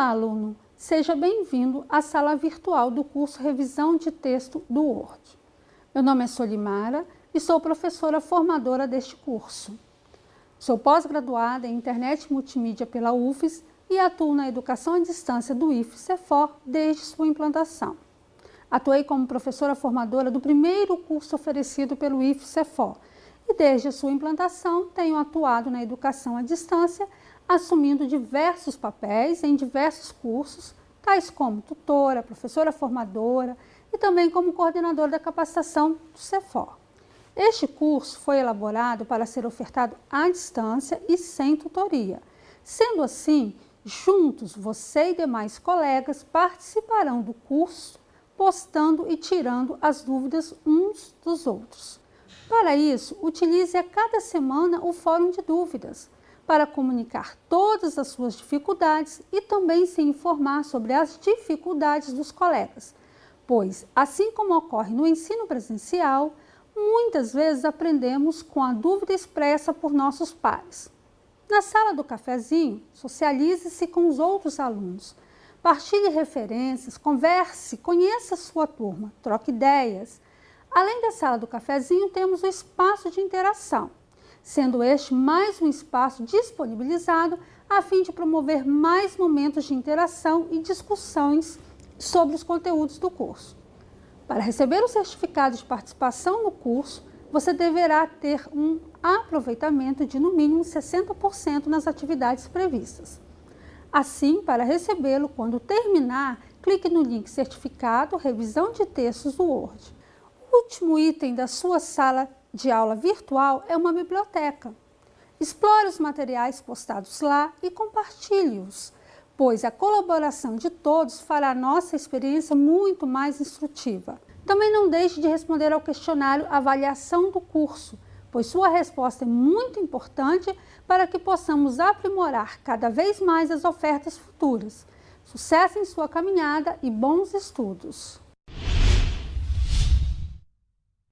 Olá, aluno! Seja bem-vindo à sala virtual do curso Revisão de Texto do Word. Meu nome é Solimara e sou professora formadora deste curso. Sou pós-graduada em Internet Multimídia pela UFES e atuo na educação à distância do IFE-CEFOR desde sua implantação. Atuei como professora formadora do primeiro curso oferecido pelo IFE-CEFOR e desde sua implantação tenho atuado na educação à distância assumindo diversos papéis em diversos cursos, tais como tutora, professora formadora e também como coordenadora da capacitação do CEFOR. Este curso foi elaborado para ser ofertado à distância e sem tutoria. Sendo assim, juntos você e demais colegas participarão do curso, postando e tirando as dúvidas uns dos outros. Para isso, utilize a cada semana o Fórum de Dúvidas, para comunicar todas as suas dificuldades e também se informar sobre as dificuldades dos colegas, pois, assim como ocorre no ensino presencial, muitas vezes aprendemos com a dúvida expressa por nossos pares. Na sala do cafezinho, socialize-se com os outros alunos, partilhe referências, converse, conheça a sua turma, troque ideias. Além da sala do cafezinho, temos o espaço de interação, sendo este mais um espaço disponibilizado a fim de promover mais momentos de interação e discussões sobre os conteúdos do curso. Para receber o certificado de participação no curso, você deverá ter um aproveitamento de no mínimo 60% nas atividades previstas. Assim, para recebê-lo, quando terminar, clique no link Certificado Revisão de Textos do Word. O último item da sua sala de aula virtual é uma biblioteca. Explore os materiais postados lá e compartilhe-os, pois a colaboração de todos fará a nossa experiência muito mais instrutiva. Também não deixe de responder ao questionário Avaliação do curso, pois sua resposta é muito importante para que possamos aprimorar cada vez mais as ofertas futuras. Sucesso em sua caminhada e bons estudos!